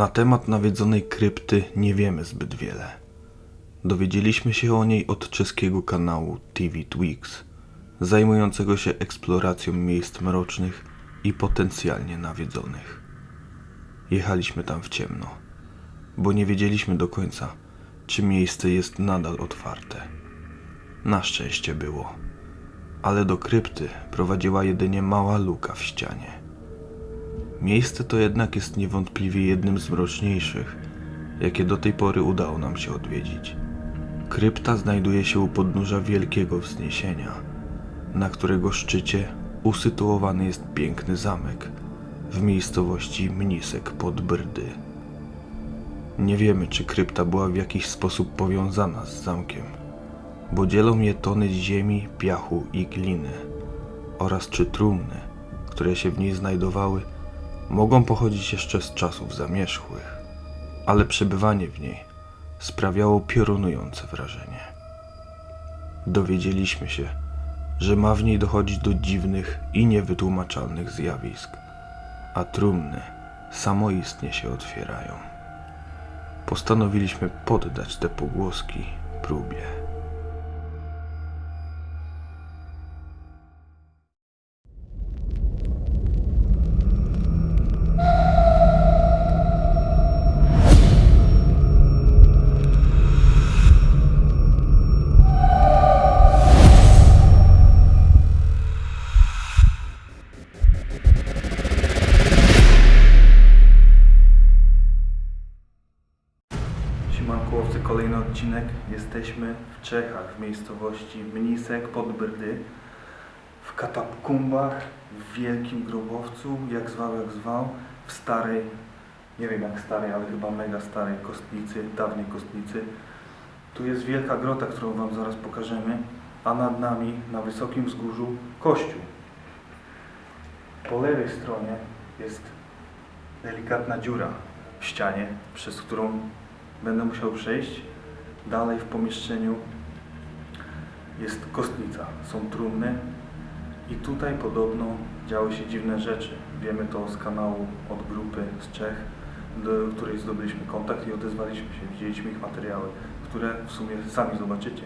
Na temat nawiedzonej krypty nie wiemy zbyt wiele. Dowiedzieliśmy się o niej od czeskiego kanału TV Twix, zajmującego się eksploracją miejsc mrocznych i potencjalnie nawiedzonych. Jechaliśmy tam w ciemno, bo nie wiedzieliśmy do końca, czy miejsce jest nadal otwarte. Na szczęście było, ale do krypty prowadziła jedynie mała luka w ścianie. Miejsce to jednak jest niewątpliwie jednym z mroczniejszych, jakie do tej pory udało nam się odwiedzić. Krypta znajduje się u podnóża wielkiego wzniesienia, na którego szczycie usytuowany jest piękny zamek w miejscowości Mnisek pod Brdy. Nie wiemy, czy krypta była w jakiś sposób powiązana z zamkiem, bo dzielą je tony ziemi, piachu i gliny oraz czy trumny, które się w niej znajdowały, mogą pochodzić jeszcze z czasów zamierzchłych, ale przebywanie w niej sprawiało piorunujące wrażenie. Dowiedzieliśmy się, że ma w niej dochodzić do dziwnych i niewytłumaczalnych zjawisk, a trumny samoistnie się otwierają. Postanowiliśmy poddać te pogłoski próbie. Miejscowości Mnisek pod Brdy, w katakumbach, w wielkim grobowcu, jak zwał, jak zwał, w starej, nie wiem jak starej, ale chyba mega starej kostnicy, dawnej kostnicy. Tu jest wielka grota, którą Wam zaraz pokażemy, a nad nami, na wysokim wzgórzu, kościół. Po lewej stronie jest delikatna dziura w ścianie, przez którą będę musiał przejść. Dalej w pomieszczeniu jest kostnica, są trumny i tutaj podobno działy się dziwne rzeczy. Wiemy to z kanału od grupy z Czech, do której zdobyliśmy kontakt i odezwaliśmy się. Widzieliśmy ich materiały, które w sumie sami zobaczycie.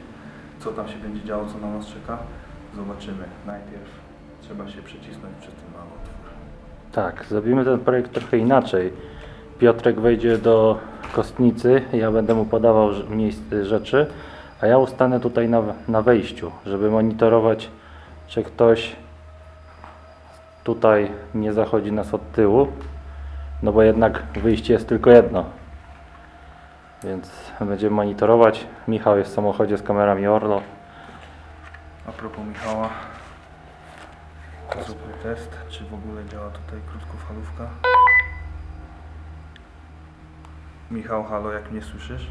Co tam się będzie działo, co na nas czeka, zobaczymy. Najpierw trzeba się przecisnąć przez ten mały otwór. Tak, zrobimy ten projekt trochę inaczej. Piotrek wejdzie do kostnicy, ja będę mu podawał miejsce rzeczy, a ja ustanę tutaj na, na wejściu, żeby monitorować, czy ktoś tutaj nie zachodzi nas od tyłu, no bo jednak wyjście jest tylko jedno. Więc będziemy monitorować. Michał jest w samochodzie z kamerami Orlo. A propos Michała, zróbmy test, czy w ogóle działa tutaj krótkofalówka. Michał, halo, jak mnie słyszysz?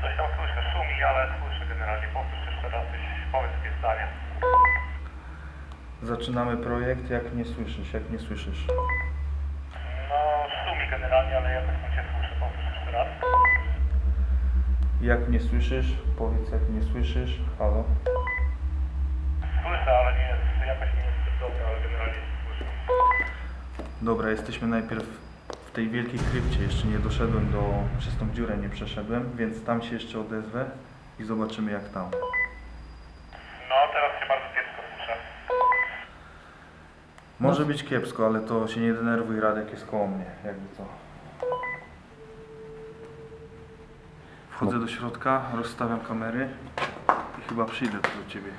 Coś tam słyszę, szumi, ale słyszę generalnie. Powtórz jeszcze raz, coś, powiedz dwie zdania. Zaczynamy projekt, jak mnie słyszysz, jak mnie słyszysz? No, szumi generalnie, ale ja tak cię słyszę. Powtórz jeszcze raz. Jak mnie słyszysz? Powiedz, jak mnie słyszysz, halo. Słyszę, ale nie jest, jakoś nie jest dobra, ale generalnie słyszę. Dobra, jesteśmy najpierw w tej wielkiej krypcie, jeszcze nie doszedłem do, przez tą dziurę nie przeszedłem, więc tam się jeszcze odezwę i zobaczymy jak tam. No, teraz się bardzo kiepsko słyszę. Może być kiepsko, ale to się nie denerwuj, Radek jest koło mnie, jakby co. Wchodzę do środka, rozstawiam kamery i chyba przyjdę tu do Ciebie.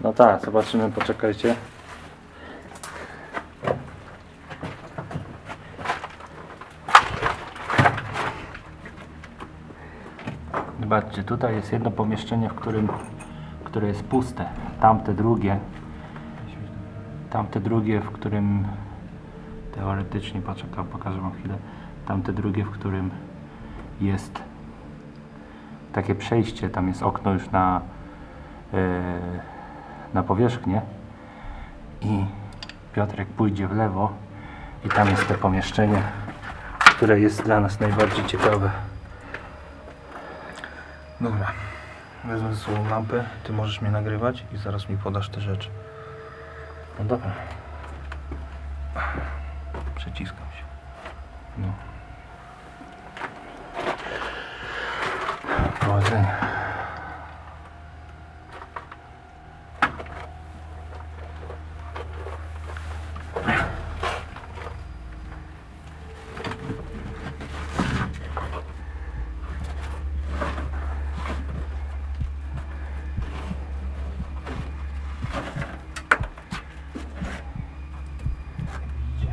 No tak, zobaczymy, poczekajcie. Zobaczcie, tutaj jest jedno pomieszczenie, w którym, które jest puste. Tamte drugie, tamte drugie, w którym teoretycznie, poczekaj, pokażę wam chwilę. Tamte drugie, w którym jest takie przejście, tam jest okno już na e, na powierzchnię i Piotrek pójdzie w lewo i tam jest to pomieszczenie, które jest dla nas najbardziej ciekawe. Dobra, wezmę ze sobą lampę, Ty możesz mnie nagrywać i zaraz mi podasz te rzeczy. No dobra. Przeciskam się. No. Powodzenia. Idzie.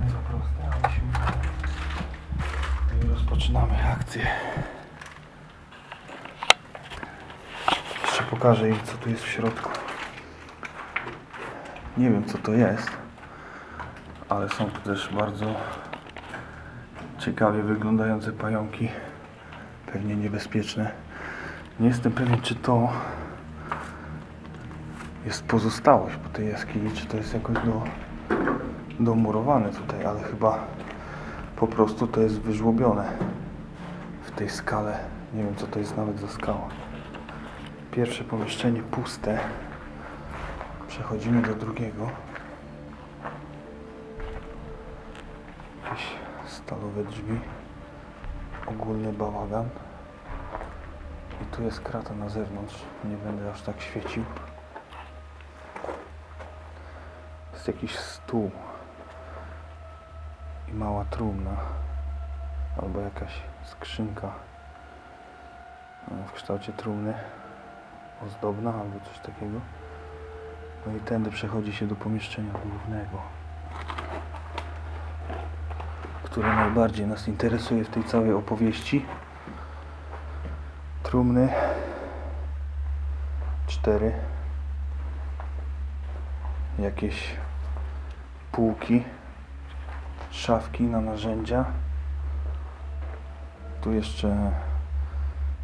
Mega proste, ale się udało. I rozpoczynamy akcję. Jeszcze pokażę im, co tu jest w środku. Nie wiem, co to jest, ale są tu też bardzo ciekawie wyglądające pająki. Pewnie niebezpieczne. Nie jestem pewien, czy to jest pozostałość po tej jaskini, czy to jest jakoś do, domurowane tutaj, ale chyba po prostu to jest wyżłobione w tej skale. Nie wiem, co to jest nawet za skała. Pierwsze pomieszczenie puste. Przechodzimy do drugiego. Jakieś stalowe drzwi. Ogólny bałagan. I tu jest krata na zewnątrz. Nie będę aż tak świecił. Jest jakiś stół i mała trumna albo jakaś skrzynka e, w kształcie trumny ozdobna albo coś takiego. No i tędy przechodzi się do pomieszczenia głównego, które najbardziej nas interesuje w tej całej opowieści. Trumny cztery jakieś półki szafki na narzędzia. Tu jeszcze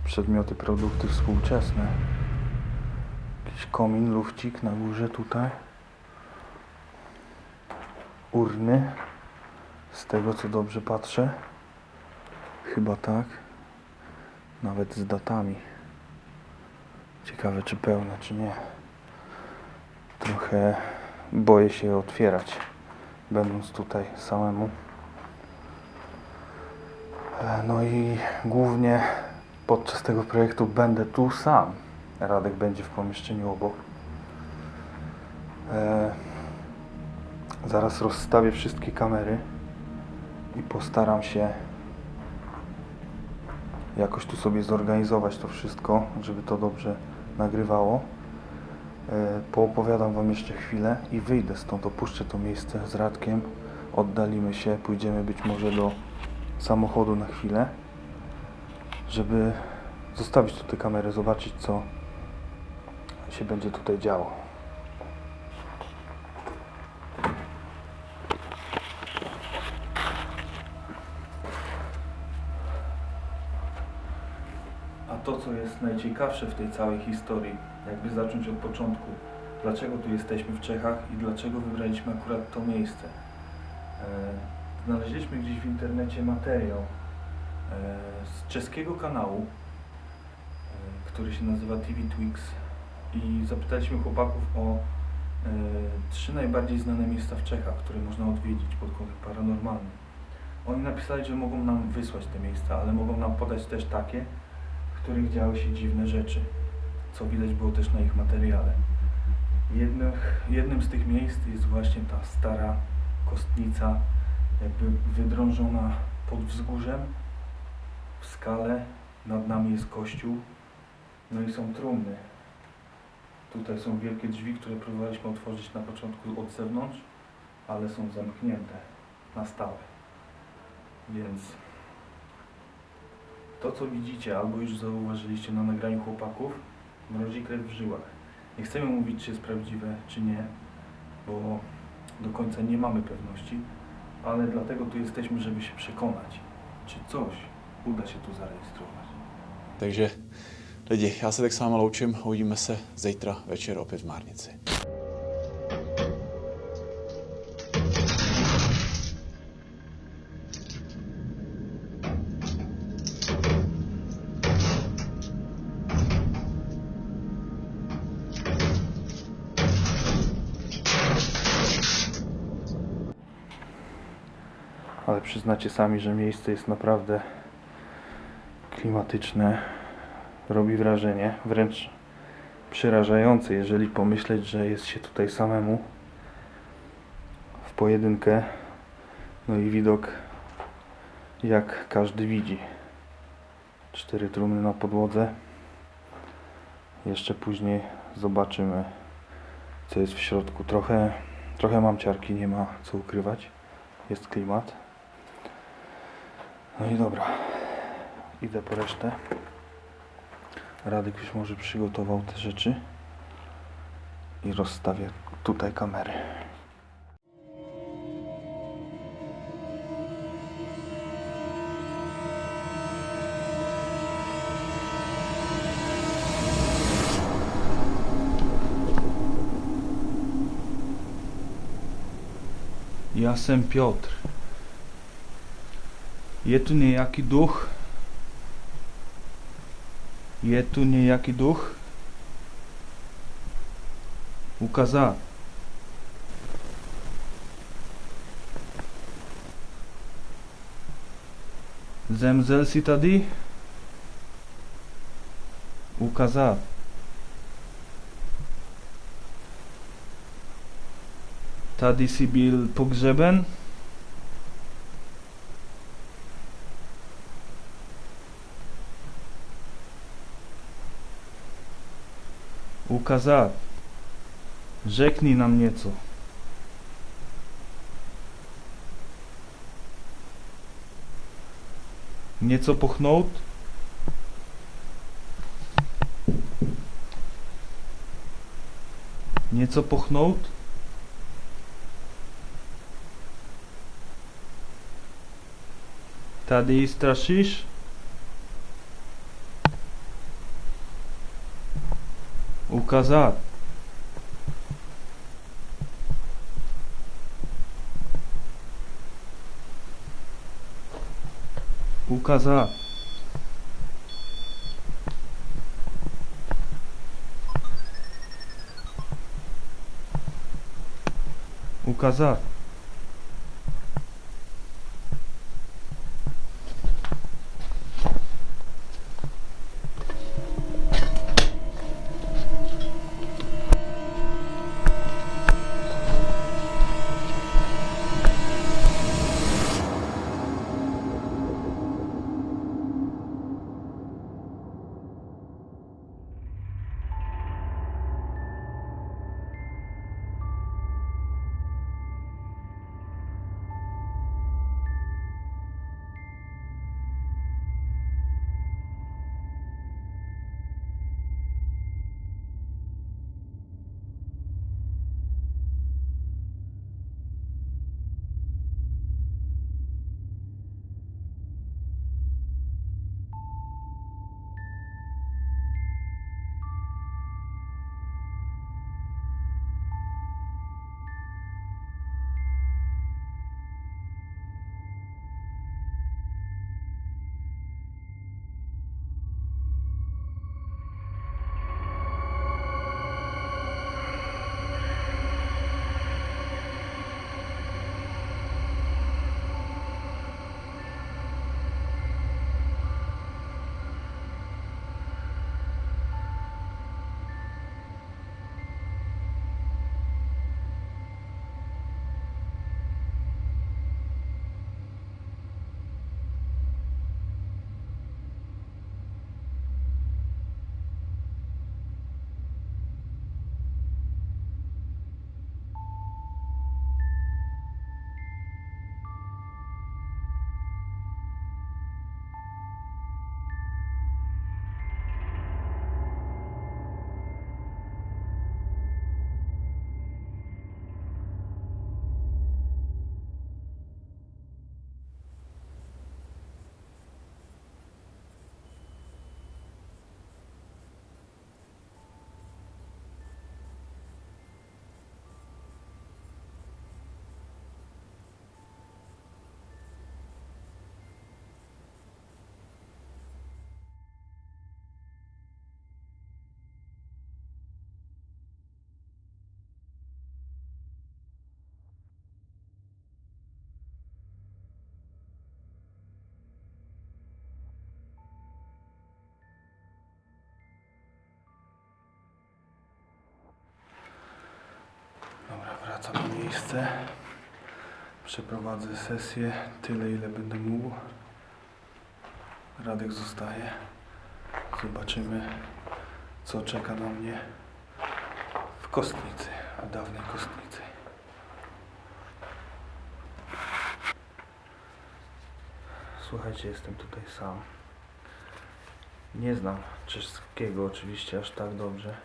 przedmioty, produkty współczesne. Jakiś komin, lufcik na górze tutaj. Urny. Z tego co dobrze patrzę. Chyba tak. Nawet z datami. Ciekawe czy pełne, czy nie. Trochę boję się je otwierać będąc tutaj samemu. E, No i głównie podczas tego projektu będę tu sam. Radek będzie w pomieszczeniu obok. E, zaraz rozstawię wszystkie kamery i postaram się jakoś tu sobie zorganizować to wszystko, żeby to dobrze nagrywało. E, Poopowiadam Wam jeszcze chwilę i wyjdę stąd, opuszczę to miejsce z Radkiem, oddalimy się, pójdziemy być może do samochodu na chwilę, żeby zostawić tu tę kamerę, zobaczyć co się będzie tutaj działo. A to, co jest najciekawsze w tej całej historii, jakby zacząć od początku, dlaczego tu jesteśmy w Czechach i dlaczego wybraliśmy akurat to miejsce. E, Znaleźliśmy gdzieś w internecie materiał e, z czeskiego kanału, e, który się nazywa TV Twix i zapytaliśmy chłopaków o e, trzy najbardziej znane miejsca w Czechach, które można odwiedzić pod kątem paranormalnym. Oni napisali, że mogą nam wysłać te miejsca, ale mogą nam podać też takie, w których działy się dziwne rzeczy, co widać było też na ich materiale. Jednym, jednym z tych miejsc jest właśnie ta stara kostnica, jakby wydrążona pod wzgórzem, w skale, nad nami jest kościół, no i są trumny. Tutaj są wielkie drzwi, które próbowaliśmy otworzyć na początku od zewnątrz, ale są zamknięte na stałe. Więc to, co widzicie, albo już zauważyliście na nagraniu chłopaków, mrozi krew w żyłach. Nie chcemy mówić, czy jest prawdziwe, czy nie, bo do końca nie mamy pewności, ale dlatego tu jesteśmy, żeby się przekonać, czy coś uda się tu zarejestrować. Takže lidi, já se tak s vámi loučím, uvidíme se zítra večer opět v Márnici. ale przyznacie sami, że miejsce jest naprawdę klimatyczne. Robi wrażenie, wręcz przerażające, jeżeli pomyśleć, że jest się tutaj samemu w pojedynkę. No i widok jak każdy widzi. Cztery trumny na podłodze. Jeszcze później zobaczymy co jest w środku. Trochę, trochę mam ciarki, nie ma co ukrywać. Jest klimat. No i dobra. Idę po resztę. Radek już może przygotował te rzeczy. I rozstawię tutaj kamery. Jasem Piotr. Je tu niejaki duch? Je tu niejaki duch? Ukazat. Zemzel si tady? Ukazat. Tady si byl pogřeben? Ukazat. Řekni nam něco. Něco pochnout? Něco pochnout? Tady straszysz? Ukazat. Ukazat. Miejsce. Przeprowadzę sesję tyle, ile będę mógł. Radek zostaje. Zobaczymy, co czeka na mnie w kostnicy, w dawnej kostnicy. Słuchajcie, jestem tutaj sam. Nie znam czeskiego oczywiście aż tak dobrze,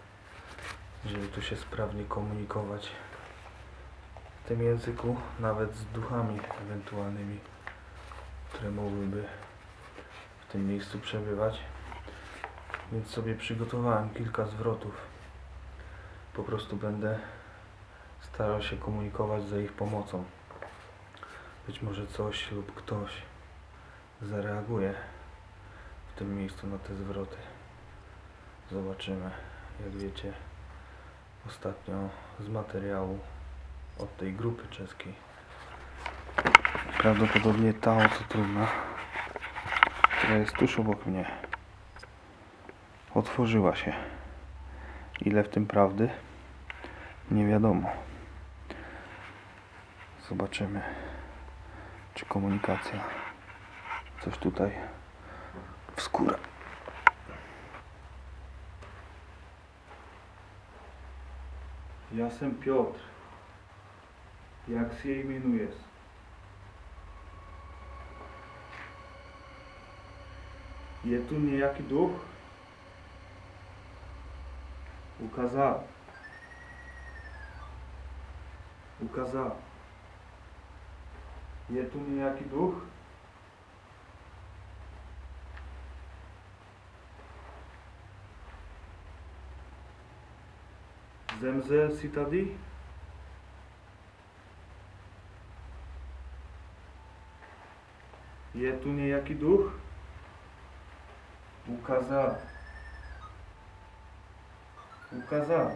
żeby tu się sprawnie komunikować w tym języku, nawet z duchami ewentualnymi, które mogłyby w tym miejscu przebywać. Więc sobie przygotowałem kilka zwrotów. Po prostu będę starał się komunikować za ich pomocą. Być może coś lub ktoś zareaguje w tym miejscu na te zwroty. Zobaczymy. Jak wiecie, ostatnio z materiału od tej grupy czeskiej. Prawdopodobnie ta oto trudna, która jest tuż obok mnie, otworzyła się. Ile w tym prawdy? Nie wiadomo. Zobaczymy, czy komunikacja coś tutaj wskóra. Ja sam Piotr. Jak się imenujesz? Je tu niejaki duch? Ukazał. Ukazał. Je tu niejaki duch? Zemzel si tady? Je tu nějaký duch? Ukázal. Ukázal.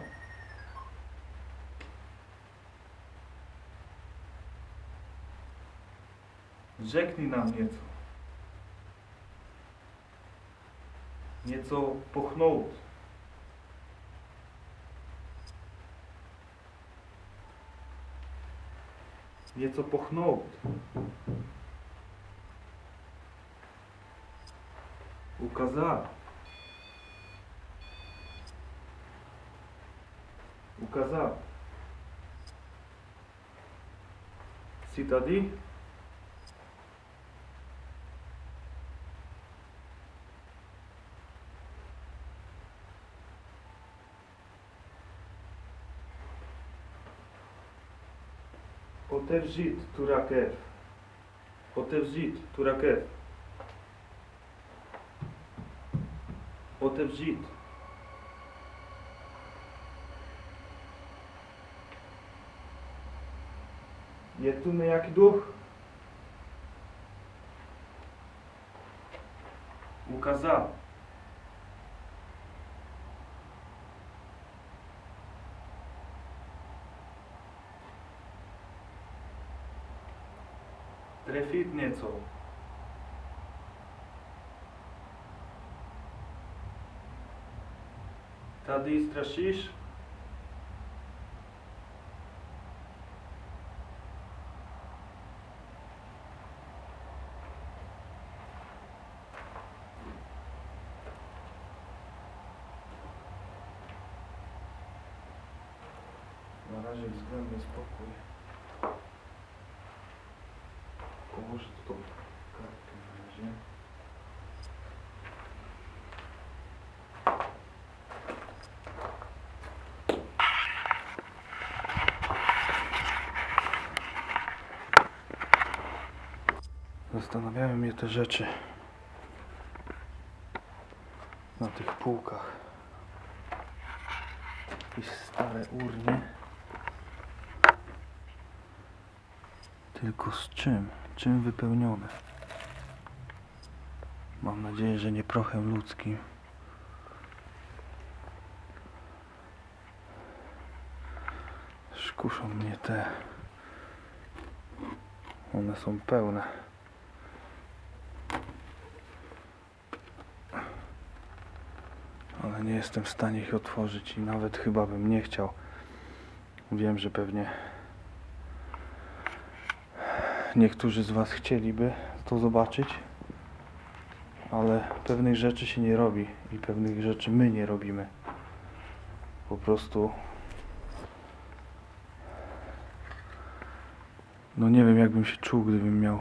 Řekni nám něco. Něco pochnout. Něco pochnout. O casaco. O casaco. Cidade. Oterjit Turakev. Oterjit Turakev. Otevřít. Je tu nějaký duch? Ukázal. Trefit něco. Tady strašíš? Na razie względny spokój. Położę tu tą kartkę na razie. Zastanawiają mnie te rzeczy na tych półkach. Jakieś stare urny. Tylko z czym? Czym wypełnione? Mam nadzieję, że nie prochem ludzkim. Szkuszą mnie te. One są pełne. Ale nie jestem w stanie ich otworzyć i nawet chyba bym nie chciał. Wiem, że pewnie niektórzy z Was chcieliby to zobaczyć, ale pewnych rzeczy się nie robi i pewnych rzeczy my nie robimy. Po prostu. No nie wiem, jakbym się czuł, gdybym miał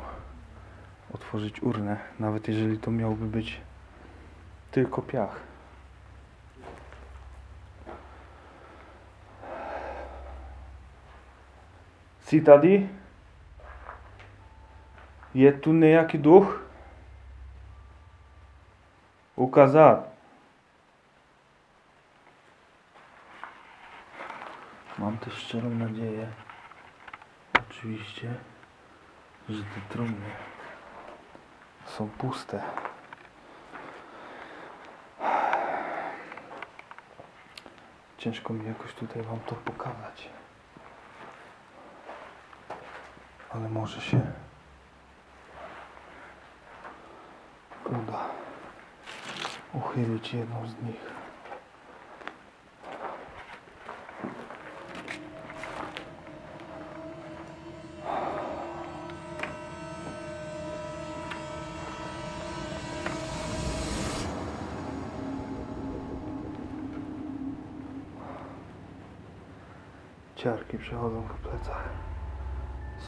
otworzyć urnę, nawet jeżeli to miałby być tylko piach. Citadi? Je tu nejaki duch Ukazat. Mam też szczerą nadzieję, oczywiście, że te trumny są puste. Ciężko mi jakoś tutaj wam to pokazać. Ale może się uda uchylić jedną z nich. Ciarki przechodzą po plecach.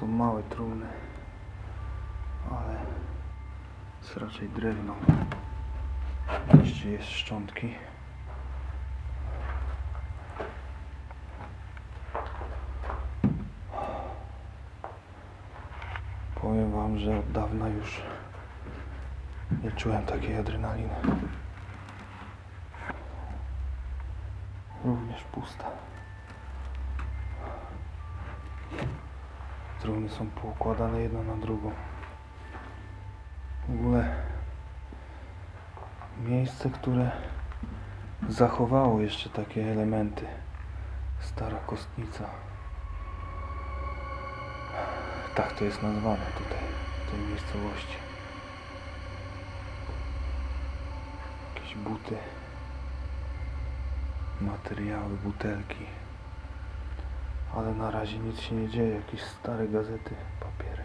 Są małe trumny, ale jest raczej drewno. Jeszcze jest szczątki. Powiem wam, że od dawna już nie czułem takiej adrenaliny. Również pusta. Trumny są poukładane jedna na drugą. W ogóle miejsce, które zachowało jeszcze takie elementy. Stara kostnica. Tak to jest nazwane tutaj, w tej miejscowości. Jakieś buty, materiały, butelki. Ale na razie nic się nie dzieje, jakieś stare gazety, papiery.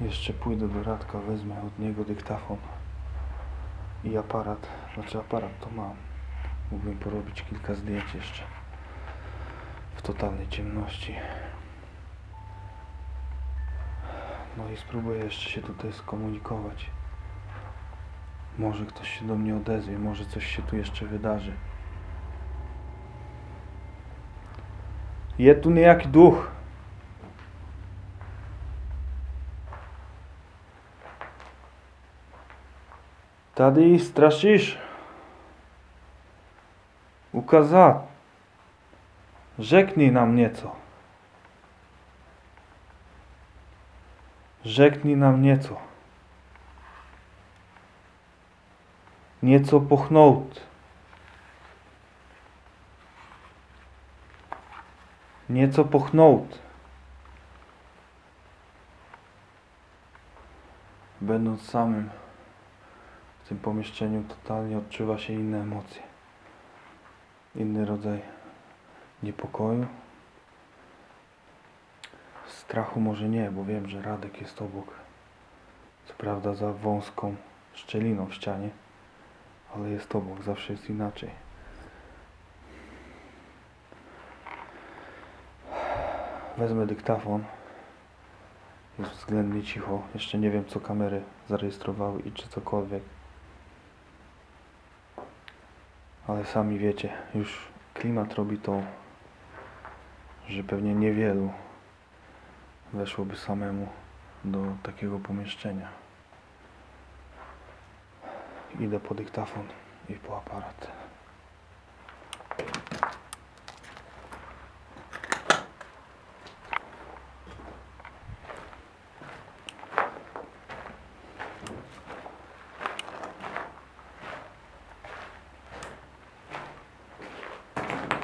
Jeszcze pójdę do Radka, wezmę od niego dyktafon i aparat. Znaczy aparat to mam. Mógłbym porobić kilka zdjęć jeszcze w totalnej ciemności. No i spróbuję jeszcze się tutaj skomunikować. Może ktoś się do mnie odezwie, może coś się tu jeszcze wydarzy. Є tu niejaki duch. Tady. Ukazać. Rzeknij nam nieco. Rzeknij nam nieco. Nieco pochnąć. Nieco pochnąć. Będąc samym w tym pomieszczeniu totalnie odczuwa się inne emocje. Inny rodzaj niepokoju. Strachu może nie, bo wiem, że Radek jest obok. Co prawda za wąską szczeliną w ścianie, ale jest obok, zawsze jest inaczej. Wezmę dyktafon. Jest względnie cicho. Jeszcze nie wiem, co kamery zarejestrowały i czy cokolwiek. Ale sami wiecie, już klimat robi to, że pewnie niewielu weszłoby samemu do takiego pomieszczenia. Idę po dyktafon i po aparat.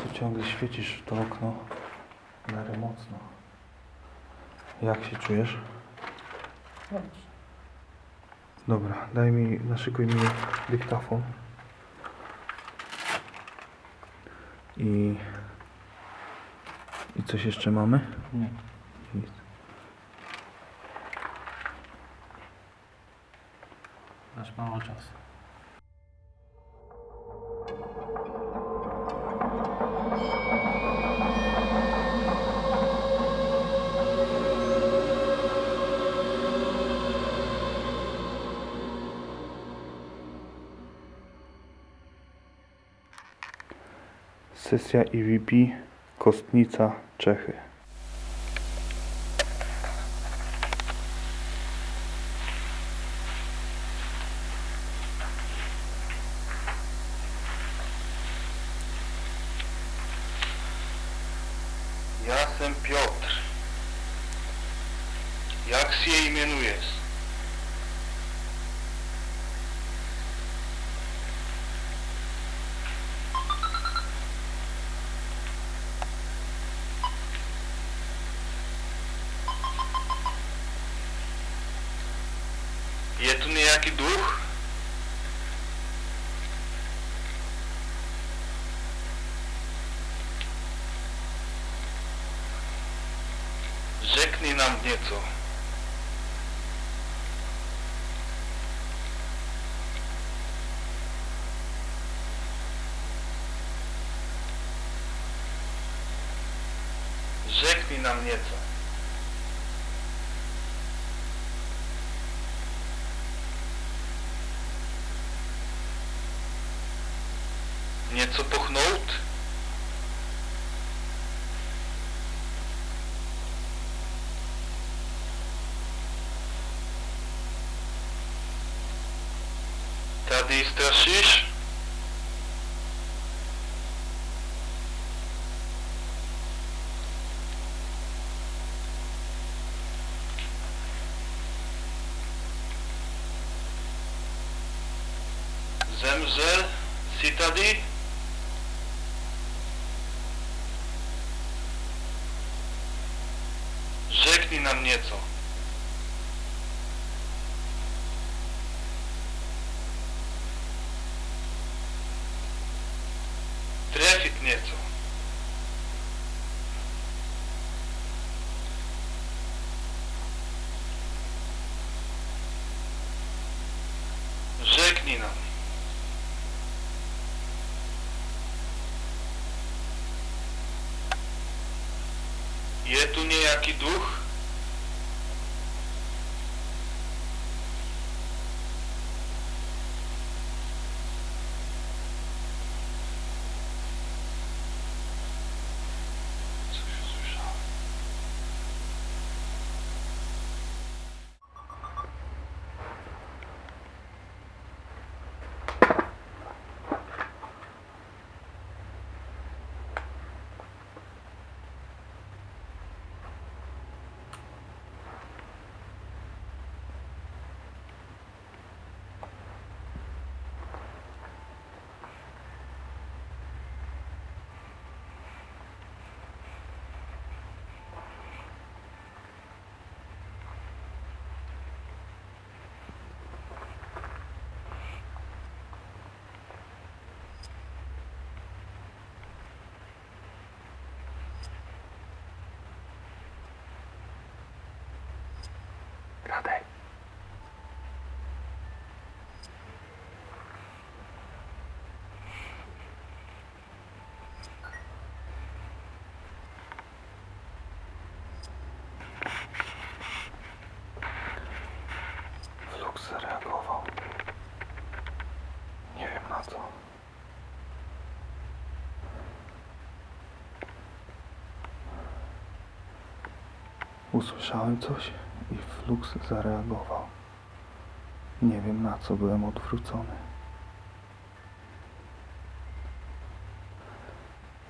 Tu ciągle świecisz w to okno w miarę mocno. Jak się czujesz? Dobra, daj mi, naszykuj mi dyktafon. I, I coś jeszcze mamy? Nie. Nic. Masz mało czasu. Sesja EVP Kostnica, Czechy. Jasem Piotr. Jak się imienujesz? Je tu nějaký duch? Nám něco. Řekni nám něco. Něco pochnout? Tady strašíš? Zemřel jsi Je tu nějaký duch? Usłyszałem coś i Flux zareagował. Nie wiem na co byłem odwrócony.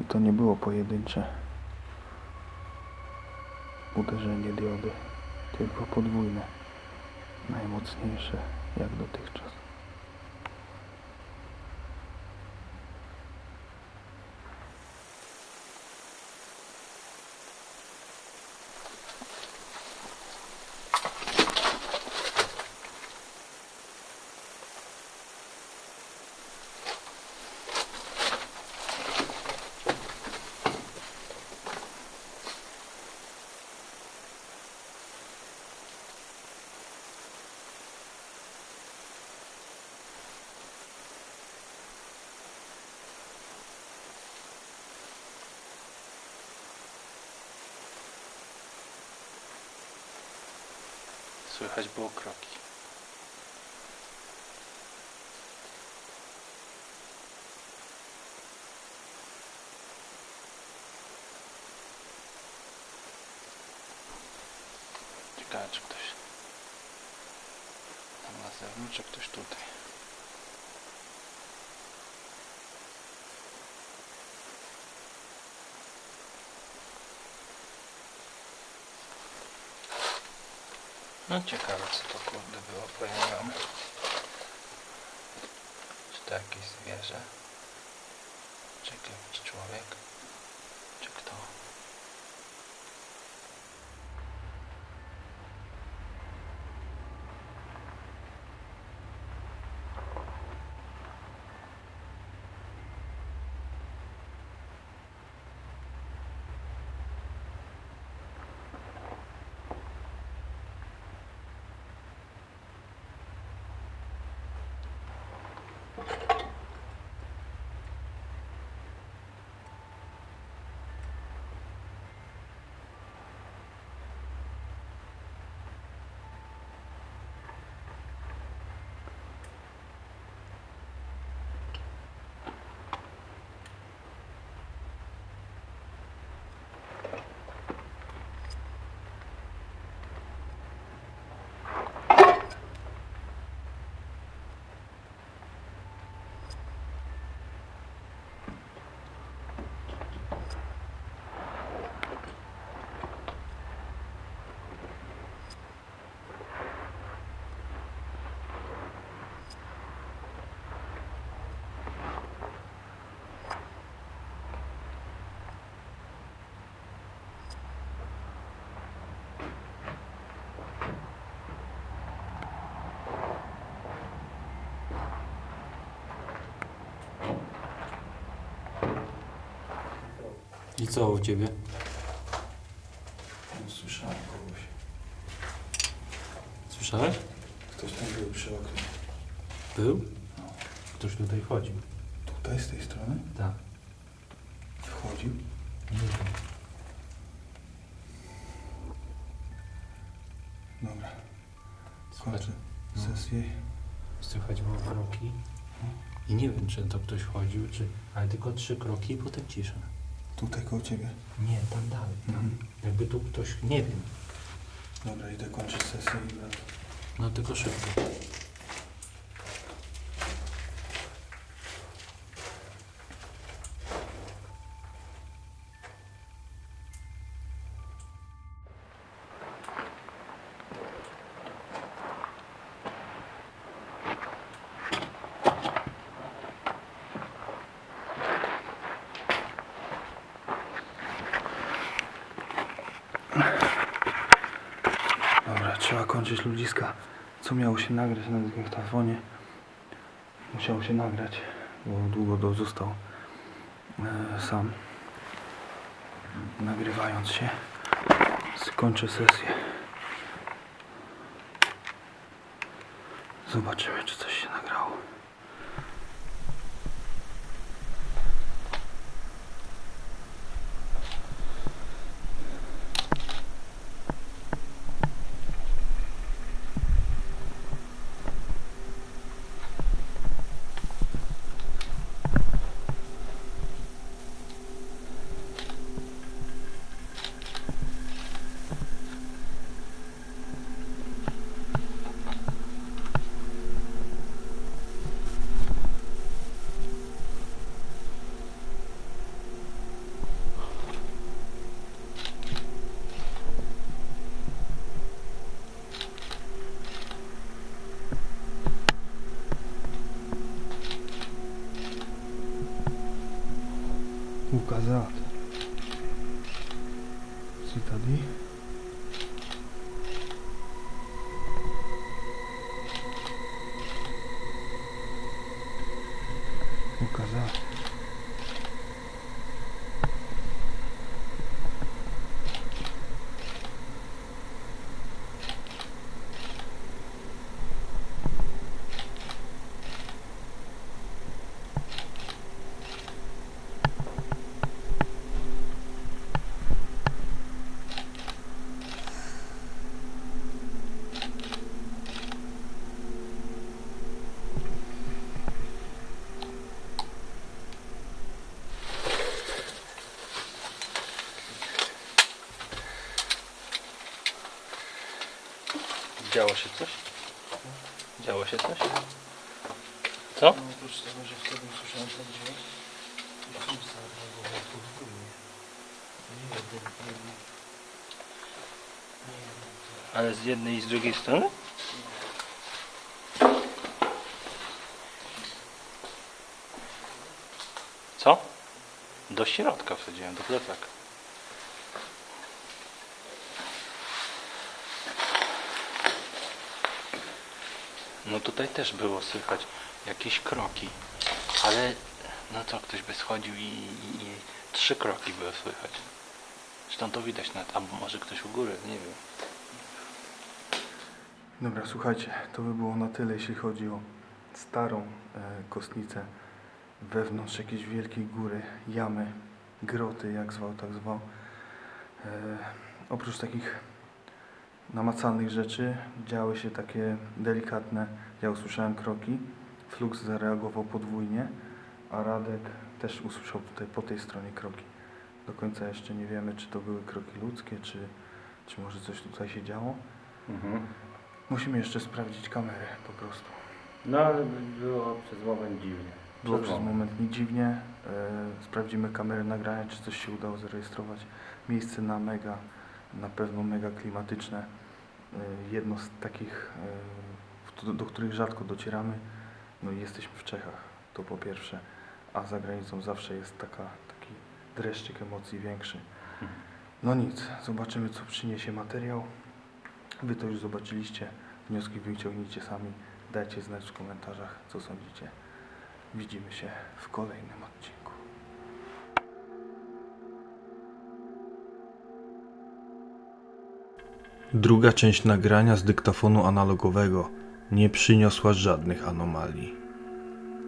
I to nie było pojedyncze uderzenie diody, tylko podwójne, najmocniejsze jak dotychczas. Słychać było kroki. Ciekawe, czy ktoś tam na zewnątrz, czy ktoś tutaj. No ciekawe co to kurde było pojawione. Czy to jakieś zwierzę? Czy jakiś człowiek? Czy kto? I co u ciebie? Słyszałem kogoś. Słyszałeś? Ktoś tam był przy oknie. Był? Ktoś tutaj chodził. Tutaj, z tej strony? Tak. Wchodził. Nie wiem. Dobra. Kończę no. sesję. słychać było kroki. I nie wiem, czy to ktoś chodził, czy... Ale tylko trzy kroki i potem cisza. Tutaj koło ciebie. Nie, tam dalej. Tam. Jakby tu ktoś... Nie wiem. Dobra, idę kończyć sesję i wracam. No tylko szybko. Dobra, trzeba kończyć ludziska. Co miało się nagrać na dyktafonie? Musiało się nagrać, bo długo do został e, sam. Nagrywając się, skończę sesję. Zobaczymy, czy coś się nagrało. Ukazat. Citadi. Ukazat. Działo się coś? Działo się coś? Co? Oprócz tego, że wtedy usłyszałem ten dźwięk, i film zareagował podwójnie. Nie jeden. Nie jeden. Ale z jednej i z drugiej strony? Co? Do środka wsadziłem, do plecaka. No tutaj też było słychać jakieś kroki, ale no co, ktoś by schodził i, i, i trzy kroki były słychać. Zresztą to widać nawet, albo może ktoś u góry, nie wiem. Dobra, słuchajcie, to by było na tyle, jeśli chodzi o starą e, kostnicę. Wewnątrz jakiejś wielkiej góry, jamy, groty, jak zwał, tak zwał. E, oprócz takich namacalnych rzeczy działy się takie delikatne, ja usłyszałem kroki, Flux zareagował podwójnie, a Radek też usłyszał tutaj po tej stronie kroki. Do końca jeszcze nie wiemy, czy to były kroki ludzkie, czy, czy może coś tutaj się działo. Musimy jeszcze sprawdzić kamerę po prostu. No ale było przez moment dziwnie. Było przez moment mi dziwnie. E, sprawdzimy kamery nagrania, czy coś się udało zarejestrować. Miejsce na mega, na pewno mega klimatyczne. E, jedno z takich, e, do, których rzadko docieramy. No i jesteśmy w Czechach, to po pierwsze. A za granicą zawsze jest taka, taki dreszczyk emocji większy. No nic, zobaczymy co przyniesie materiał. Wy to już zobaczyliście. Wnioski wyciągnijcie sami. Dajcie znać w komentarzach, co sądzicie. Widzimy się w kolejnym odcinku. Druga część nagrania z dyktafonu analogowego nie przyniosła żadnych anomalii.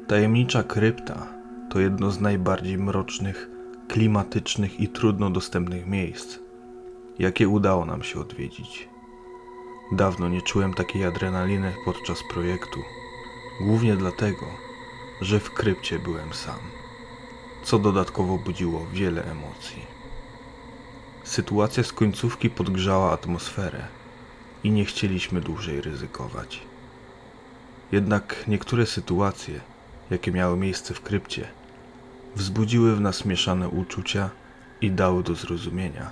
Tajemnicza krypta to jedno z najbardziej mrocznych, klimatycznych i trudno dostępnych miejsc, jakie udało nam się odwiedzić. Dawno nie czułem takiej adrenaliny podczas projektu, głównie dlatego, że w krypcie byłem sam, co dodatkowo budziło wiele emocji. Sytuacja z końcówki podgrzała atmosferę i nie chcieliśmy dłużej ryzykować. Jednak niektóre sytuacje, jakie miały miejsce w krypcie, wzbudziły w nas mieszane uczucia i dały do zrozumienia,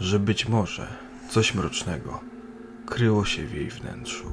że być może coś mrocznego kryło się w jej wnętrzu.